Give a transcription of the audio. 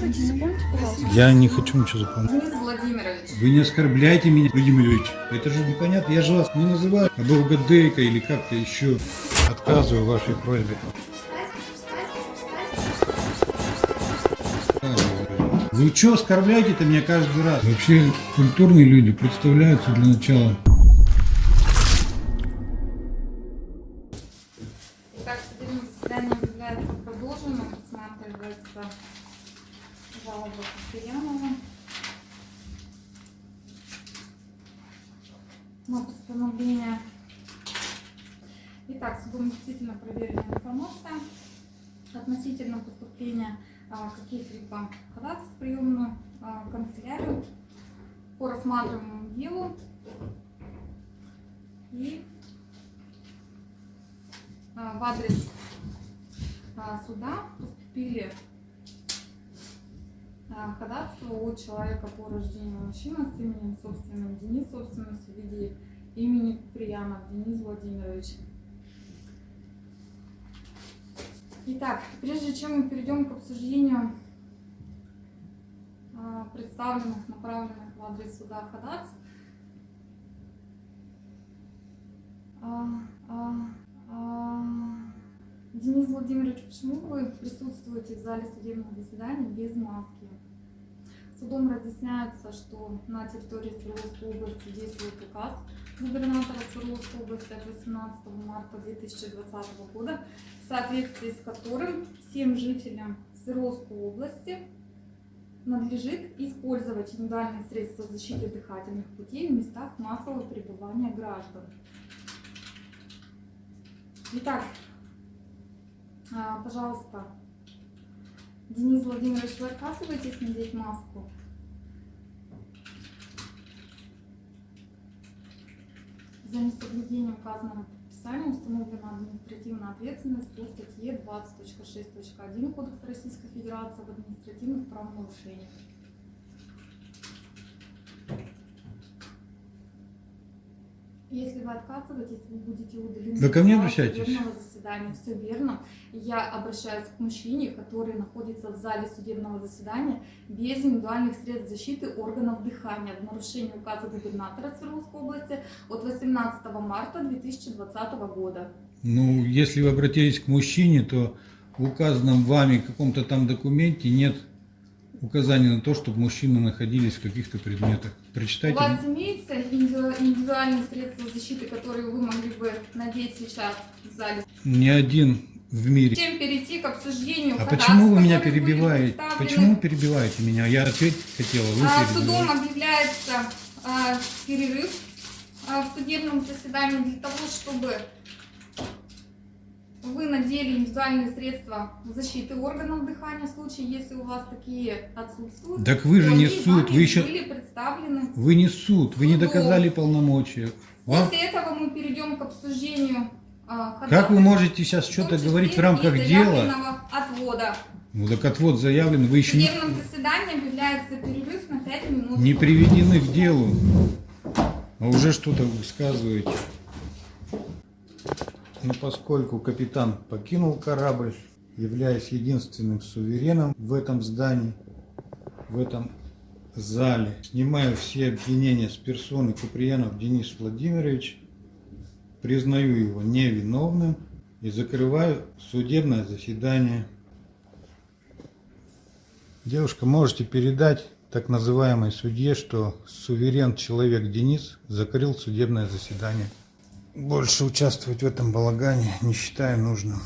Рассказывайте, запомните, пожалуйста. Я не хочу ничего запомнить. Владимирович. Вы не оскорбляйте меня, Владимир Ильич. Это же непонятно. Я же вас не называю обалгадейка или как-то еще. Отказываю вашей просьбе. Вы что оскорбляете-то меня каждый раз? Вообще культурные люди представляются для начала. Итак, судебное заседание является продолженным. Рассматривается жалоба Куприянова на постановление. Итак, судом действительно проверена информация относительно поступления а, каких-либо ходатайств в приемную а, канцелярию по рассматриваемому делу и а, в адрес суда поступили а, ходатайства от человека по рождению мужчины с именем собственным Денис, собственностью в виде имени Куприянов Денис Владимирович. Итак, прежде чем мы перейдем к обсуждению а, представленных, направленных в адрес суда ходатайств, а, Денис Владимирович, почему вы присутствуете в зале судебного заседания без маски? Судом разъясняется, что на территории Свердловской области действует указ губернатора Свердловской области от 18 марта 2020 года, в соответствии с которым всем жителям Свердловской области надлежит использовать индивидуальные средства защиты дыхательных путей в местах массового пребывания граждан. Итак, пожалуйста, Денис Владимирович, вы отказываетесь надеть маску? За несоблюдение указанного предписания установлена административная ответственность по статье 20.6.1 Кодекса Российской Федерации об административных правонарушениях. Если вы отказываетесь, вы будете удалены Вы ко мне обращаетесь? Заседания. Все верно. Я обращаюсь к мужчине, который находится в зале судебного заседания без индивидуальных средств защиты органов дыхания в нарушении указа губернатора Свердловской области от 18 марта 2020 года. Ну, если вы обратились к мужчине, то в указанном вами каком-то там документе нет указания на то, чтобы мужчины находились в каких-то предметах. У Прочитайте. вас имеются индивиду- индивидуальные средства защиты, которые вы могли бы надеть сейчас в зале? Ни один в мире. Чем перейти к обсуждению А почему вы меня перебиваете? Почему перебиваете меня? Я ответить хотела, вы А. Судом объявляется а, перерыв а, в судебном заседании для того, чтобы вы надели индивидуальные средства защиты органов дыхания в случае, если у вас такие отсутствуют. Так вы же не суд, вы еще- были представлены. Вы не суд, вы не доказали полномочия. Вам- После этого мы перейдем к обсуждению а, Как вы можете сейчас в что-то говорить в рамках дела? отвода. Ну так отвод заявлен, вы В еще не, судебном заседании объявляется перерыв на 5 минут. не приведены к делу, а уже что-то высказываете. Ну, поскольку капитан покинул корабль, являясь единственным сувереном в этом здании, в этом зале, снимаю все обвинения с персоны Куприянов Денис Владимирович, признаю его невиновным и закрываю судебное заседание. Девушка, можете передать так называемой судье, что суверен человек Денис закрыл судебное заседание. Больше участвовать в этом балагане не считаю нужным.